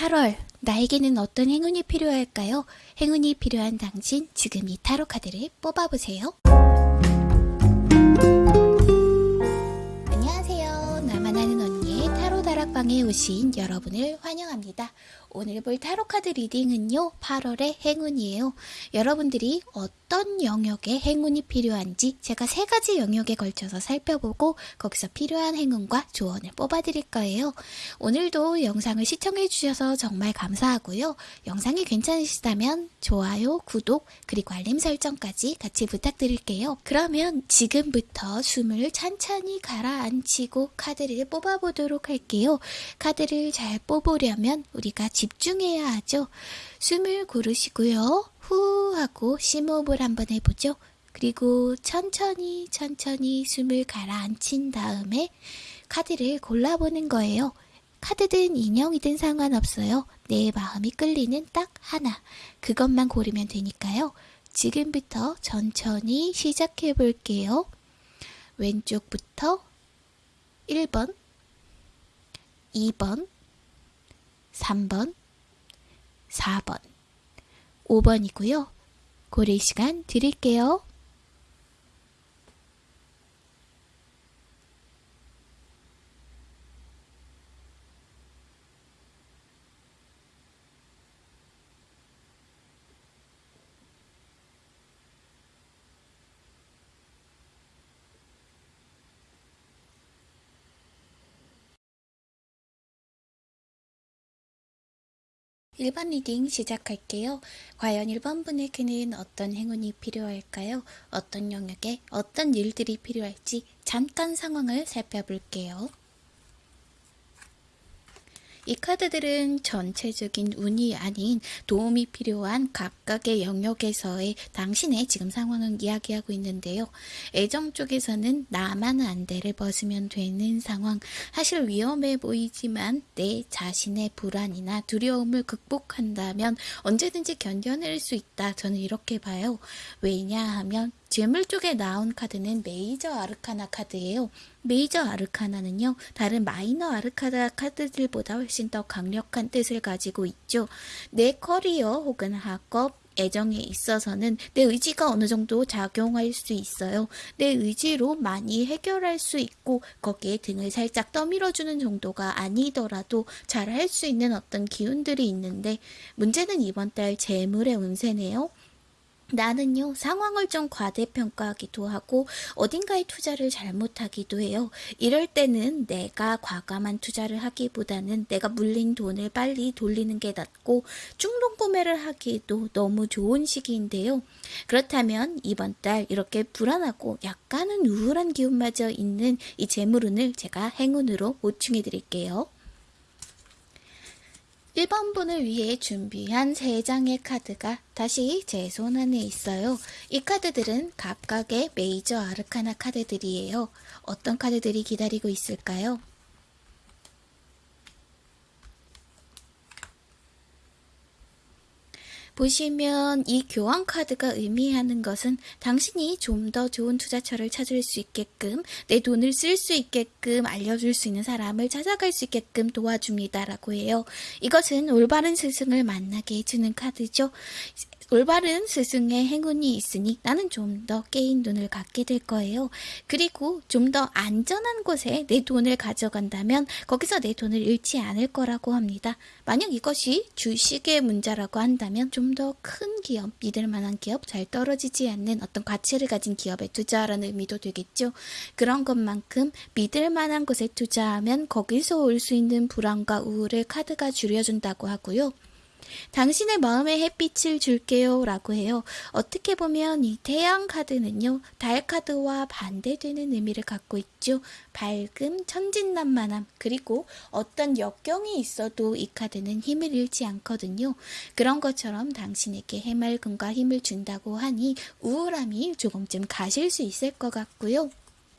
8월 나에게는 어떤 행운이 필요할까요? 행운이 필요한 당신 지금 이 타로 카드를 뽑아보세요. 안녕하세요. 나만 아는 언니의 타로 다락방에 오신 여러분을 환영합니다. 오늘 볼 타로 카드 reading은요. 8월의 행운이에요. 여러분들이 어떤 영역에 행운이 필요한지 제가 세 가지 영역에 걸쳐서 살펴보고 거기서 필요한 행운과 조언을 뽑아드릴 거예요. 오늘도 영상을 시청해 주셔서 정말 감사하고요. 영상이 괜찮으시다면 좋아요, 구독, 그리고 알림 설정까지 같이 부탁드릴게요. 그러면 지금부터 숨을 찬찬히 가라앉히고 카드를 뽑아보도록 할게요. 카드를 잘 뽑으려면 우리가 집중해야 하죠. 숨을 고르시고요. 후 하고 심호흡을 한번 해보죠. 그리고 천천히 천천히 숨을 가라앉힌 다음에 카드를 골라보는 거예요. 카드든 인형이든 상관없어요. 내 마음이 끌리는 딱 하나. 그것만 고르면 되니까요. 지금부터 천천히 시작해 볼게요. 왼쪽부터 1번, 2번, 3번, 4번, 5번이고요. 고를 시간 드릴게요. 일번 reading 시작할게요. 과연 1번 분에게는 어떤 행운이 필요할까요? 어떤 영역에 어떤 일들이 필요할지 잠깐 상황을 살펴볼게요. 이 카드들은 전체적인 운이 아닌 도움이 필요한 각각의 영역에서의 당신의 지금 상황을 이야기하고 있는데요. 애정 쪽에서는 나만 안대를 벗으면 되는 상황. 사실 위험해 보이지만 내 자신의 불안이나 두려움을 극복한다면 언제든지 견뎌낼 수 있다. 저는 이렇게 봐요. 왜냐하면 재물 쪽에 나온 카드는 major arcana 카드예요. major arcana는요, 다른 minor arcana 카드들보다 훨씬 더 강력한 뜻을 가지고 있죠. 내 커리어 혹은 학업, 애정에 있어서는 내 의지가 어느 정도 작용할 수 있어요. 내 의지로 많이 해결할 수 있고 거기에 등을 살짝 떠밀어주는 정도가 아니더라도 잘 할 수 있는 어떤 기운들이 있는데 문제는 이번 달 재물의 운세네요. 나는요, 상황을 좀 과대평가하기도 하고, 어딘가에 투자를 잘못하기도 해요. 이럴 때는 내가 과감한 투자를 하기보다는 내가 물린 돈을 빨리 돌리는 게 낫고, 충동 구매를 하기에도 너무 좋은 시기인데요. 그렇다면 이번 달 이렇게 불안하고 약간은 우울한 기운마저 있는 이 재물운을 제가 행운으로 보충해 드릴게요. 1번 분을 위해 준비한 3장의 카드가 다시 제 손 안에 있어요. 이 카드들은 각각의 메이저 아르카나 카드들이에요. 어떤 카드들이 기다리고 있을까요? 보시면 이 교환 카드가 의미하는 것은 당신이 좀 더 좋은 투자처를 찾을 수 있게끔 내 돈을 쓸 수 있게끔 알려줄 수 있는 사람을 찾아갈 수 있게끔 도와줍니다라고 해요. 이것은 올바른 스승을 만나게 해주는 카드죠. 올바른 스승의 행운이 있으니 나는 좀 더 깨인 눈을 갖게 될 거예요. 그리고 좀 더 안전한 곳에 내 돈을 가져간다면 거기서 내 돈을 잃지 않을 거라고 합니다. 만약 이것이 주식의 문제라고 한다면 좀 더 큰 기업, 믿을 만한 기업, 잘 떨어지지 않는 어떤 가치를 가진 기업에 투자하라는 의미도 되겠죠. 그런 것만큼 믿을 만한 곳에 투자하면 거기서 올 수 있는 불안과 우울을 카드가 줄여준다고 하고요. 당신의 마음에 햇빛을 줄게요 라고 해요. 어떻게 보면 이 태양 카드는요, 달 카드와 반대되는 의미를 갖고 있죠. 밝음, 천진난만함, 그리고 어떤 역경이 있어도 이 카드는 힘을 잃지 않거든요. 그런 것처럼 당신에게 해맑음과 힘을 준다고 하니 우울함이 조금쯤 가실 수 있을 것 같고요.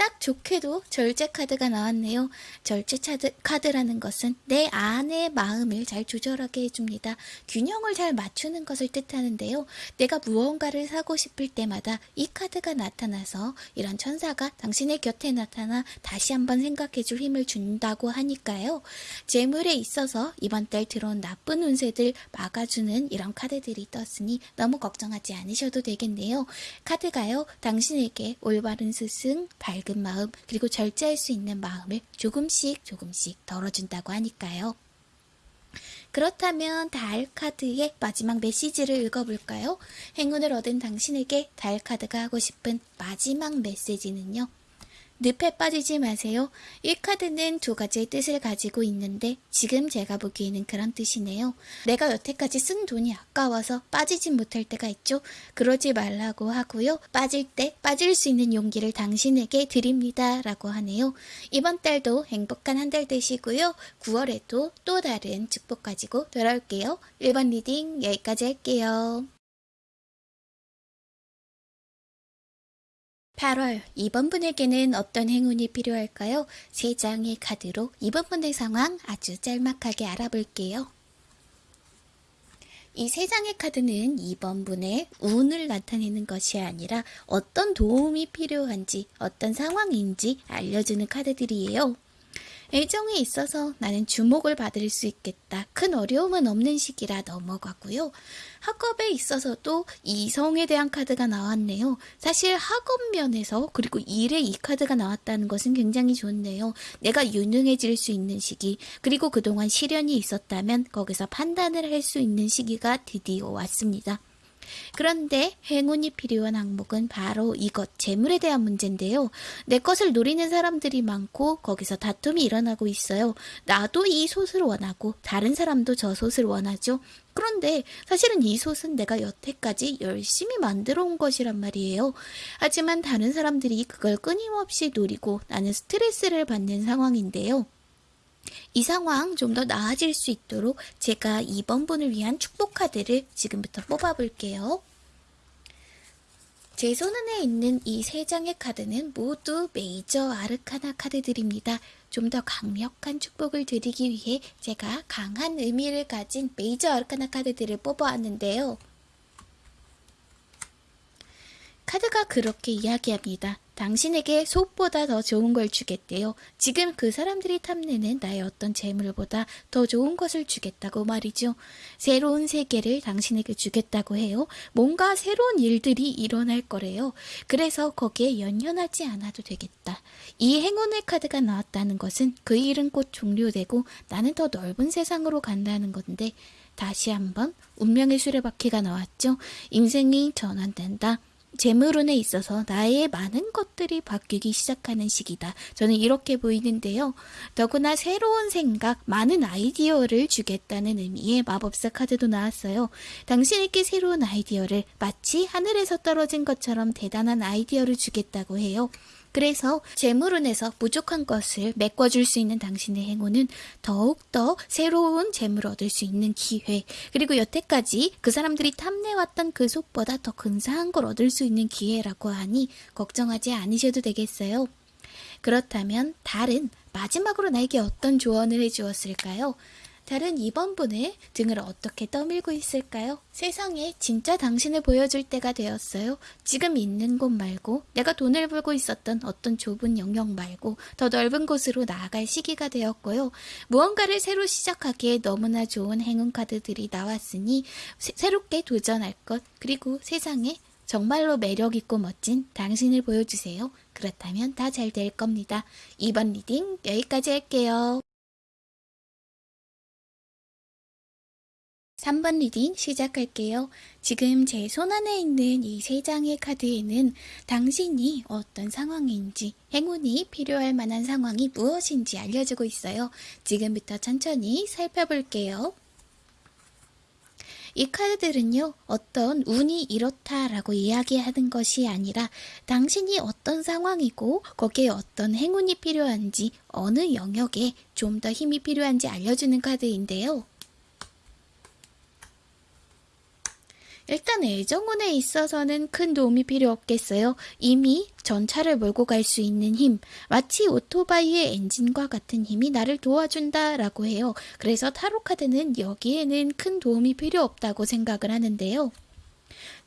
딱 좋게도 절제 카드가 나왔네요. 절제 차드, 카드라는 것은 내 안의 마음을 잘 조절하게 해줍니다. 균형을 잘 맞추는 것을 뜻하는데요. 내가 무언가를 사고 싶을 때마다 이 카드가 나타나서 이런 천사가 당신의 곁에 나타나 다시 한번 생각해 줄 힘을 준다고 하니까요. 재물에 있어서 이번 달 들어온 나쁜 운세들 막아주는 이런 카드들이 떴으니 너무 걱정하지 않으셔도 되겠네요. 카드가요, 당신에게 올바른 스승, 밝은 마음, 그리고 절제할 수 있는 마음을 조금씩 조금씩 덜어준다고 하니까요. 그렇다면 달 카드의 마지막 메시지를 읽어볼까요? 행운을 얻은 당신에게 달 카드가 하고 싶은 마지막 메시지는요. 늪에 빠지지 마세요. 이 카드는 두 가지의 뜻을 가지고 있는데 지금 제가 보기에는 그런 뜻이네요. 내가 여태까지 쓴 돈이 아까워서 빠지지 못할 때가 있죠. 그러지 말라고 하고요. 빠질 때 빠질 수 있는 용기를 당신에게 드립니다. 라고 하네요. 이번 달도 행복한 한 달 되시고요. 9월에도 또 다른 축복 가지고 돌아올게요. 1번 reading 여기까지 할게요. 8월 2번 분에게는 어떤 행운이 필요할까요? 세 장의 카드로 이번 분의 상황 아주 짤막하게 알아볼게요. 이 세 장의 카드는 이번 분의 운을 나타내는 것이 아니라 어떤 도움이 필요한지 어떤 상황인지 알려주는 카드들이에요. 애정에 있어서 나는 주목을 받을 수 있겠다. 큰 어려움은 없는 시기라 넘어가고요. 학업에 있어서도 이성에 대한 카드가 나왔네요. 사실 학업 면에서 그리고 일에 이 카드가 나왔다는 것은 굉장히 좋네요. 내가 유능해질 수 있는 시기 그리고 그동안 시련이 있었다면 거기서 판단을 할 수 있는 시기가 드디어 왔습니다. 그런데 행운이 필요한 항목은 바로 이것, 재물에 대한 문제인데요. 내 것을 노리는 사람들이 많고 거기서 다툼이 일어나고 있어요. 나도 이 솥을 원하고 다른 사람도 저 솥을 원하죠. 그런데 사실은 이 솥은 내가 여태까지 열심히 만들어 온 것이란 말이에요. 하지만 다른 사람들이 그걸 끊임없이 노리고 나는 스트레스를 받는 상황인데요. 이 상황 좀 더 나아질 수 있도록 제가 2번 분을 위한 축복 카드를 지금부터 뽑아볼게요. 제 손안에 있는 이 세 장의 카드는 모두 메이저 아르카나 카드들입니다. 좀 더 강력한 축복을 드리기 위해 제가 강한 의미를 가진 메이저 아르카나 카드들을 뽑아왔는데요. 카드가 그렇게 이야기합니다. 당신에게 속보다 더 좋은 걸 주겠대요. 지금 그 사람들이 탐내는 나의 어떤 재물보다 더 좋은 것을 주겠다고 말이죠. 새로운 세계를 당신에게 주겠다고 해요. 뭔가 새로운 일들이 일어날 거래요. 그래서 거기에 연연하지 않아도 되겠다. 이 행운의 카드가 나왔다는 것은 그 일은 곧 종료되고 나는 더 넓은 세상으로 간다는 건데 다시 한번 운명의 수레바퀴가 나왔죠. 인생이 전환된다. 재물운에 있어서 나의 많은 것들이 바뀌기 시작하는 시기다. 저는 이렇게 보이는데요. 더구나 새로운 생각, 많은 아이디어를 주겠다는 의미의 마법사 카드도 나왔어요. 당신에게 새로운 아이디어를 마치 하늘에서 떨어진 것처럼 대단한 아이디어를 주겠다고 해요. 그래서 재물운에서 부족한 것을 메꿔줄 수 있는 당신의 행운은 더욱더 새로운 재물을 얻을 수 있는 기회 그리고 여태까지 그 사람들이 탐내왔던 그 속보다 더 근사한 걸 얻을 수 있는 기회라고 하니 걱정하지 않으셔도 되겠어요. 그렇다면 달은 마지막으로 나에게 어떤 조언을 해주었을까요? 다른 2번 분의 등을 어떻게 떠밀고 있을까요? 세상에 진짜 당신을 보여줄 때가 되었어요. 지금 있는 곳 말고 내가 돈을 벌고 있었던 어떤 좁은 영역 말고 더 넓은 곳으로 나아갈 시기가 되었고요. 무언가를 새로 시작하기에 너무나 좋은 행운 카드들이 나왔으니 새, 새롭게 도전할 것 그리고 세상에 정말로 매력있고 멋진 당신을 보여주세요. 그렇다면 다 잘 될 겁니다. 이번 reading 여기까지 할게요. 3번 reading 시작할게요. 지금 제 손안에 있는 이 세 장의 카드에는 당신이 어떤 상황인지 행운이 필요할 만한 상황이 무엇인지 알려주고 있어요. 지금부터 천천히 살펴볼게요. 이 카드들은요, 어떤 운이 이렇다라고 이야기하는 것이 아니라 당신이 어떤 상황이고 거기에 어떤 행운이 필요한지 어느 영역에 좀 더 힘이 필요한지 알려주는 카드인데요. 일단 애정운에 있어서는 큰 도움이 필요 없겠어요. 이미 전차를 몰고 갈 수 있는 힘, 마치 오토바이의 엔진과 같은 힘이 나를 도와준다라고 해요. 그래서 타로 카드는 여기에는 큰 도움이 필요 없다고 생각을 하는데요.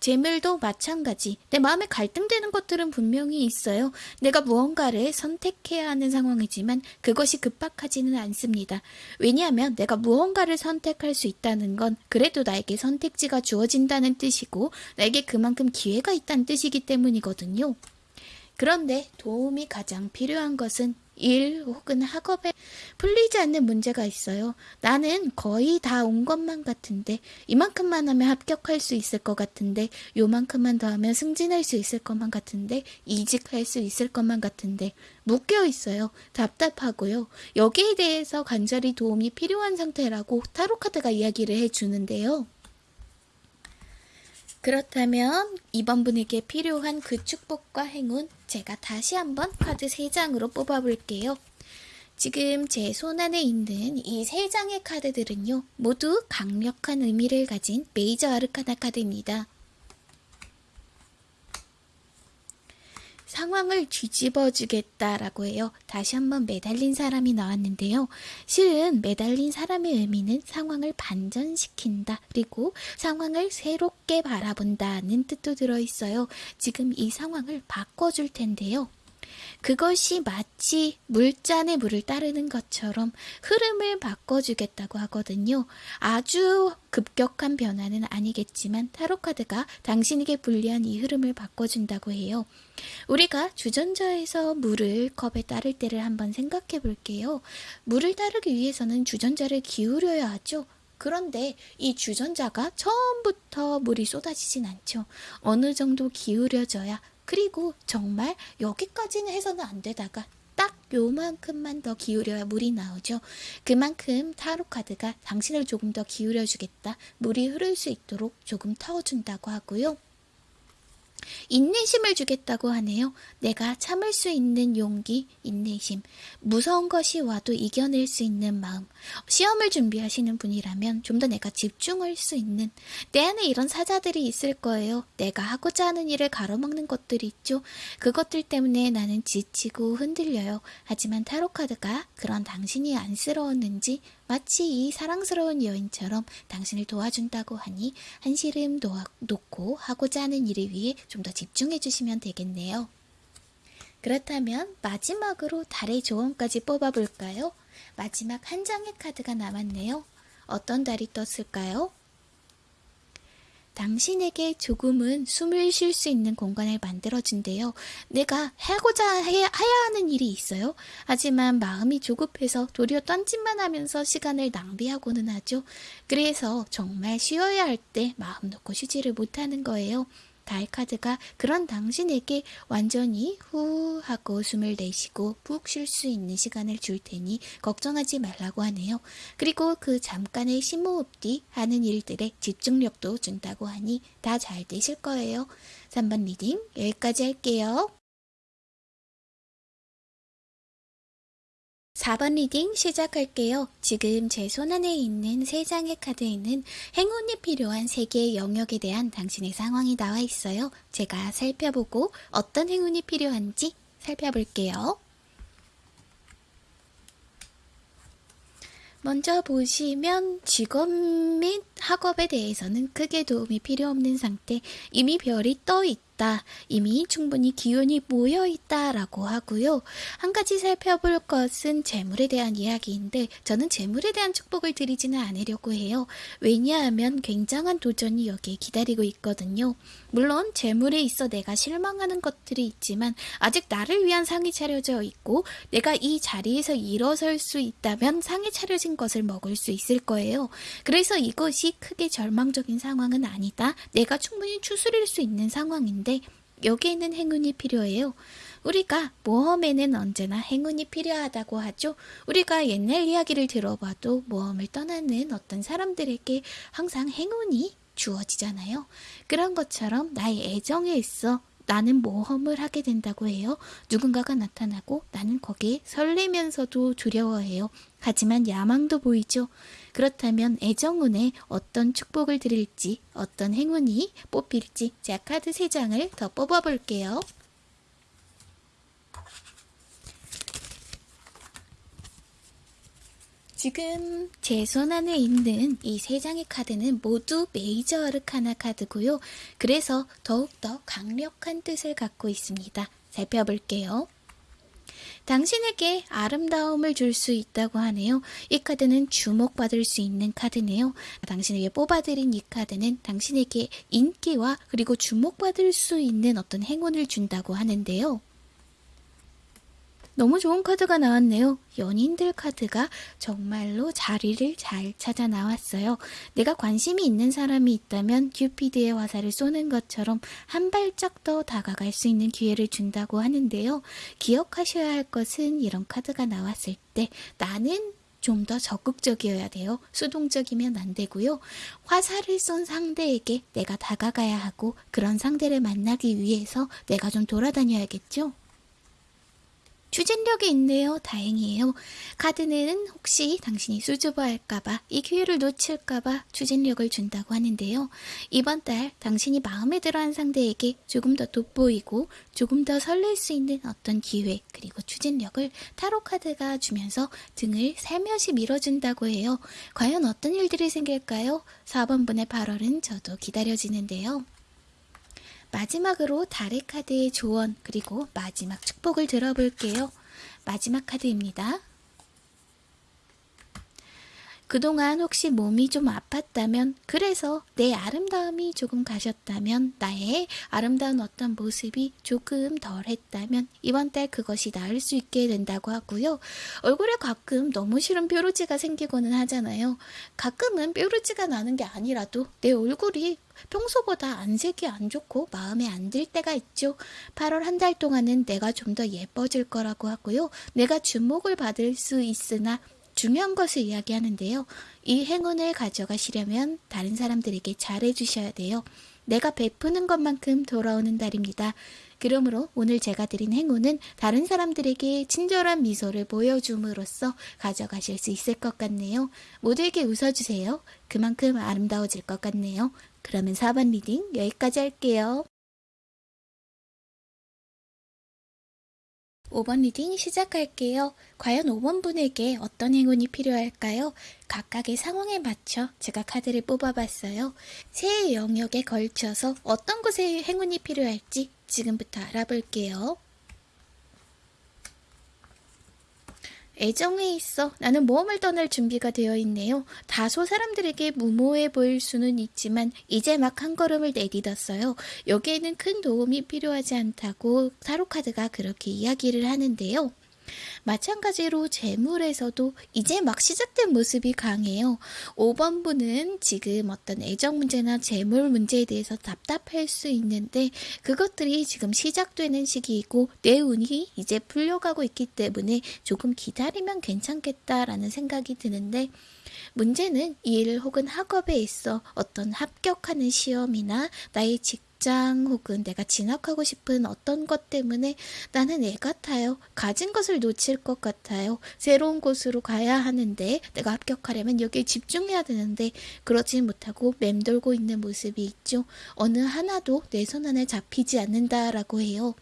재물도 마찬가지. 내 마음에 갈등되는 것들은 분명히 있어요. 내가 무언가를 선택해야 하는 상황이지만 그것이 급박하지는 않습니다. 왜냐하면 내가 무언가를 선택할 수 있다는 건 그래도 나에게 선택지가 주어진다는 뜻이고 나에게 그만큼 기회가 있다는 뜻이기 때문이거든요. 그런데 도움이 가장 필요한 것은 일 혹은 학업에 풀리지 않는 문제가 있어요. 나는 거의 다 온 것만 같은데 이만큼만 하면 합격할 수 있을 것 같은데 요만큼만 더 하면 승진할 수 있을 것만 같은데 이직할 수 있을 것만 같은데 묶여 있어요. 답답하고요. 여기에 대해서 간절히 도움이 필요한 상태라고 타로카드가 이야기를 해주는데요. 그렇다면 이번 분에게 필요한 그 축복과 행운 제가 다시 한번 카드 3장으로 뽑아볼게요. 지금 제 손안에 있는 이세 장의 카드들은요, 모두 강력한 의미를 가진 메이저 아르카나 카드입니다. 상황을 뒤집어 주겠다라고 해요. 다시 한번 매달린 사람이 나왔는데요. 실은 매달린 사람의 의미는 상황을 반전시킨다. 그리고 상황을 새롭게 바라본다는 뜻도 들어있어요. 지금 이 상황을 바꿔줄 텐데요. 그것이 마치 물잔에 물을 따르는 것처럼 흐름을 바꿔주겠다고 하거든요. 아주 급격한 변화는 아니겠지만 타로카드가 당신에게 불리한 이 흐름을 바꿔준다고 해요. 우리가 주전자에서 물을 컵에 따를 때를 한번 생각해 볼게요. 물을 따르기 위해서는 주전자를 기울여야 하죠. 그런데 이 주전자가 처음부터 물이 쏟아지진 않죠. 어느 정도 기울여져야 그리고 정말 여기까지는 해서는 안 되다가 딱 요만큼만 더 기울여야 물이 나오죠. 그만큼 타로 카드가 당신을 조금 더 기울여 주겠다. 물이 흐를 수 있도록 조금 터준다고 하고요. 인내심을 주겠다고 하네요. 내가 참을 수 있는 용기, 인내심, 무서운 것이 와도 이겨낼 수 있는 마음. 시험을 준비하시는 분이라면 좀 더 내가 집중할 수 있는 내 안에 이런 사자들이 있을 거예요. 내가 하고자 하는 일을 가로막는 것들이 있죠. 그것들 때문에 나는 지치고 흔들려요. 하지만 타로카드가 그런 당신이 안쓰러웠는지 마치 이 사랑스러운 여인처럼 당신을 도와준다고 하니 한시름 놓고 하고자 하는 일을 위해 좀 더 집중해 주시면 되겠네요. 그렇다면 마지막으로 달의 조언까지 뽑아볼까요? 마지막 한 장의 카드가 남았네요. 어떤 달이 떴을까요? 당신에게 조금은 숨을 쉴 수 있는 공간을 만들어준대요. 내가 하고자 해야, 하는 일이 있어요. 하지만 마음이 조급해서 도리어 딴짓만 하면서 시간을 낭비하고는 하죠. 그래서 정말 쉬어야 할 때 마음 놓고 쉬지를 못하는 거예요. 달 카드가 그런 당신에게 완전히 후 하고 숨을 내쉬고 푹 쉴 수 있는 시간을 줄 테니 걱정하지 말라고 하네요. 그리고 그 잠깐의 심호흡 뒤 하는 일들에 집중력도 준다고 하니 다 잘 되실 거예요. 3번 reading 여기까지 할게요. 4번 reading 시작할게요. 지금 제 손안에 있는 3장의 카드에는 행운이 필요한 3개의 영역에 대한 당신의 상황이 나와 있어요. 제가 살펴보고 어떤 행운이 필요한지 살펴볼게요. 먼저 보시면 직업 및 학업에 대해서는 크게 도움이 필요 없는 상태, 이미 별이 떠 있다. 있다. 이미 충분히 기운이 모여 있다 라고 하고요. 한 가지 살펴볼 것은 재물에 대한 이야기인데 저는 재물에 대한 축복을 드리지는 않으려고 해요. 왜냐하면 굉장한 도전이 여기에 기다리고 있거든요. 물론 재물에 있어 내가 실망하는 것들이 있지만 아직 나를 위한 상이 차려져 있고 내가 이 자리에서 일어설 수 있다면 상이 차려진 것을 먹을 수 있을 거예요. 그래서 이것이 크게 절망적인 상황은 아니다. 내가 충분히 추스릴 수 있는 상황인데 있는데 여기에는 행운이 필요해요. 우리가 모험에는 언제나 행운이 필요하다고 하죠. 우리가 옛날 이야기를 들어봐도 모험을 떠나는 어떤 사람들에게 항상 행운이 주어지잖아요. 그런 것처럼 나의 애정에 있어 나는 모험을 하게 된다고 해요. 누군가가 나타나고 나는 거기에 설레면서도 두려워해요. 하지만 야망도 보이죠. 그렇다면 애정운에 어떤 축복을 드릴지, 어떤 행운이 뽑힐지 제가 카드 3장을 더 뽑아볼게요. 지금 제 손 안에 있는 이 세 장의 카드는 모두 메이저 아르카나 카드고요. 그래서 더욱더 강력한 뜻을 갖고 있습니다. 살펴볼게요. 당신에게 아름다움을 줄 수 있다고 하네요. 이 카드는 주목받을 수 있는 카드네요. 당신에게 뽑아드린 이 카드는 당신에게 인기와 그리고 주목받을 수 있는 어떤 행운을 준다고 하는데요. 너무 좋은 카드가 나왔네요. 연인들 카드가 정말로 자리를 잘 찾아 나왔어요. 내가 관심이 있는 사람이 있다면 큐피드의 화살을 쏘는 것처럼 한 발짝 더 다가갈 수 있는 기회를 준다고 하는데요. 기억하셔야 할 것은 이런 카드가 나왔을 때 나는 좀더 적극적이어야 돼요. 수동적이면 안 되고요. 화살을 쏜 상대에게 내가 다가가야 하고 그런 상대를 만나기 위해서 내가 좀 돌아다녀야겠죠. 추진력이 있네요. 다행이에요. 카드는 혹시 당신이 수줍어할까봐 이 기회를 놓칠까봐 추진력을 준다고 하는데요. 이번 달 당신이 마음에 들어한 상대에게 조금 더 돋보이고 조금 더 설렐 수 있는 어떤 기회 그리고 추진력을 타로 카드가 주면서 등을 살며시 밀어준다고 해요. 과연 어떤 일들이 생길까요? 4번 분의 8월은 저도 기다려지는데요. 마지막으로 달의 카드의 조언 그리고 마지막 축복을 들어볼게요. 마지막 카드입니다. 그동안 혹시 몸이 좀 아팠다면, 그래서 내 아름다움이 조금 가셨다면, 나의 아름다운 어떤 모습이 조금 덜 했다면, 이번 달 그것이 나을 수 있게 된다고 하고요. 얼굴에 가끔 너무 싫은 뾰루지가 생기고는 하잖아요. 가끔은 뾰루지가 나는 게 아니라도 내 얼굴이 평소보다 안색이 안 좋고 마음에 안 들 때가 있죠. 8월 한 달 동안은 내가 좀 더 예뻐질 거라고 하고요. 내가 주목을 받을 수 있으나 중요한 것을 이야기하는데요. 이 행운을 가져가시려면 다른 사람들에게 잘해주셔야 돼요. 내가 베푸는 것만큼 돌아오는 달입니다. 그러므로 오늘 제가 드린 행운은 다른 사람들에게 친절한 미소를 보여줌으로써 가져가실 수 있을 것 같네요. 모두에게 웃어주세요. 그만큼 아름다워질 것 같네요. 그러면 4번 reading 여기까지 할게요. 5번 reading 시작할게요. 과연 5번 분에게 어떤 행운이 필요할까요? 각각의 상황에 맞춰 제가 카드를 뽑아봤어요. 세 영역에 걸쳐서 어떤 곳에 행운이 필요할지 지금부터 알아볼게요. 애정에 있어 나는 모험을 떠날 준비가 되어 있네요. 다소 사람들에게 무모해 보일 수는 있지만 이제 막 한 걸음을 내딛었어요. 여기에는 큰 도움이 필요하지 않다고 타로카드가 그렇게 이야기를 하는데요. 마찬가지로 재물에서도 이제 막 시작된 모습이 강해요. 5번 분은 지금 어떤 애정 문제나 재물 문제에 대해서 답답할 수 있는데 그것들이 지금 시작되는 시기이고 내 운이 이제 풀려가고 있기 때문에 조금 기다리면 괜찮겠다라는 생각이 드는데 문제는 일 혹은 학업에 있어 어떤 합격하는 시험이나 나의 직 직장 혹은 내가 진학하고 싶은 어떤 것 때문에 나는 애 같아요. 가진 것을 놓칠 것 같아요. 새로운 곳으로 가야 하는데 내가 합격하려면 여기에 집중해야 되는데 그러지 못하고 맴돌고 있는 모습이 있죠. 어느 하나도 내 손 안에 잡히지 않는다라고 해요.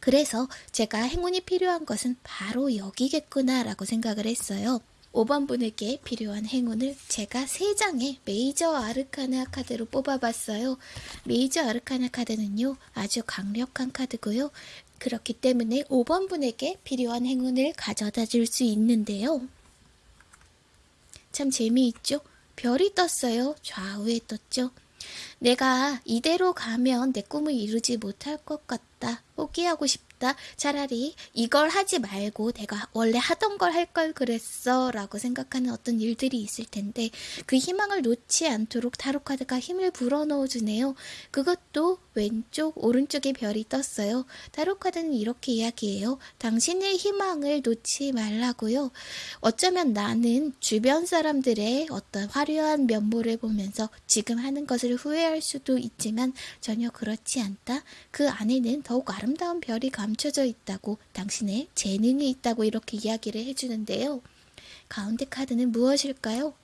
그래서 제가 행운이 필요한 것은 바로 여기겠구나 라고 생각을 했어요. 5번 분에게 필요한 행운을 제가 3장의 메이저 아르카나 카드로 뽑아봤어요. 메이저 아르카나 카드는요, 아주 강력한 카드고요. 그렇기 때문에 5번 분에게 필요한 행운을 가져다 줄 수 있는데요. 참 재미있죠? 별이 떴어요. 좌우에 떴죠? 내가 이대로 가면 내 꿈을 이루지 못할 것 같다. 포기하고 싶다. 싶다. 차라리 이걸 하지 말고 내가 원래 하던 걸 할 걸 그랬어 라고 생각하는 어떤 일들이 있을 텐데 그 희망을 놓지 않도록 타로카드가 힘을 불어넣어 주네요. 그것도 왼쪽 오른쪽에 별이 떴어요. 타로카드는 이렇게 이야기해요. 당신의 희망을 놓지 말라고요. 어쩌면 나는 주변 사람들의 어떤 화려한 면모를 보면서 지금 하는 것을 후회할 수도 있지만 전혀 그렇지 않다. 그 안에는 더욱 아름다운 별이 감 감춰져 있다고 당신의 재능이 있다고 이렇게 이야기를 해주는데요. 가운데 카드는 무엇일까요?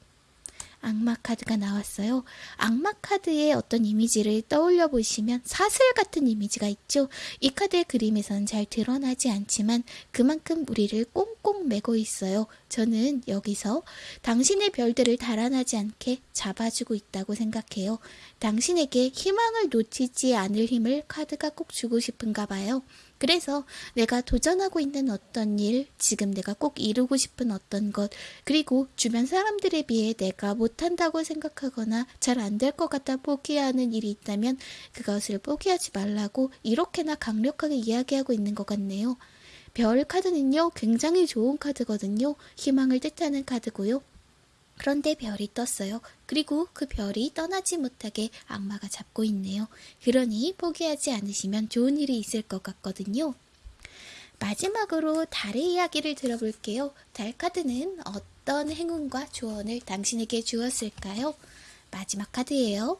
악마 카드가 나왔어요. 악마 카드의 어떤 이미지를 떠올려 보시면 사슬 같은 이미지가 있죠. 이 카드의 그림에서는 잘 드러나지 않지만 그만큼 우리를 꽁꽁 매고 있어요. 저는 여기서 당신의 별들을 달아나지 않게 잡아주고 있다고 생각해요. 당신에게 희망을 놓치지 않을 힘을 카드가 꼭 주고 싶은가 봐요. 그래서 내가 도전하고 있는 어떤 일, 지금 내가 꼭 이루고 싶은 어떤 것, 그리고 주변 사람들에 비해 내가 못한다고 생각하거나 잘 안 될 것 같아 포기하는 일이 있다면 그것을 포기하지 말라고 이렇게나 강력하게 이야기하고 있는 것 같네요. 별 카드는요, 굉장히 좋은 카드거든요. 희망을 뜻하는 카드고요. 그런데 별이 떴어요. 그리고 그 별이 떠나지 못하게 악마가 잡고 있네요. 그러니 포기하지 않으시면 좋은 일이 있을 것 같거든요. 마지막으로 달의 이야기를 들어볼게요. 달 카드는 어떤 행운과 조언을 당신에게 주었을까요? 마지막 카드예요.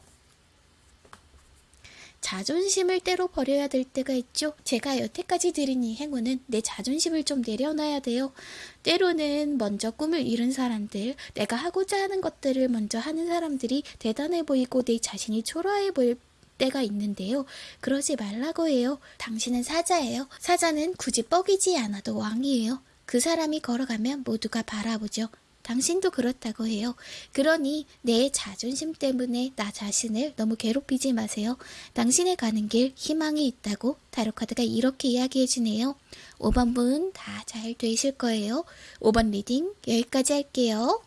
자존심을 때로 버려야 될 때가 있죠. 제가 여태까지 드린 이 행운은 내 자존심을 좀 내려놔야 돼요. 때로는 먼저 꿈을 이룬 사람들, 내가 하고자 하는 것들을 먼저 하는 사람들이 대단해 보이고 내 자신이 초라해 보일 때가 있는데요. 그러지 말라고 해요. 당신은 사자예요. 사자는 굳이 뻐기지 않아도 왕이에요. 그 사람이 걸어가면 모두가 바라보죠. 당신도 그렇다고 해요. 그러니 내 자존심 때문에 나 자신을 너무 괴롭히지 마세요. 당신의 가는 길 희망이 있다고 타로카드가 이렇게 이야기해 주네요. 5번 분 다 잘 되실 거예요. 5번 리딩 여기까지 할게요.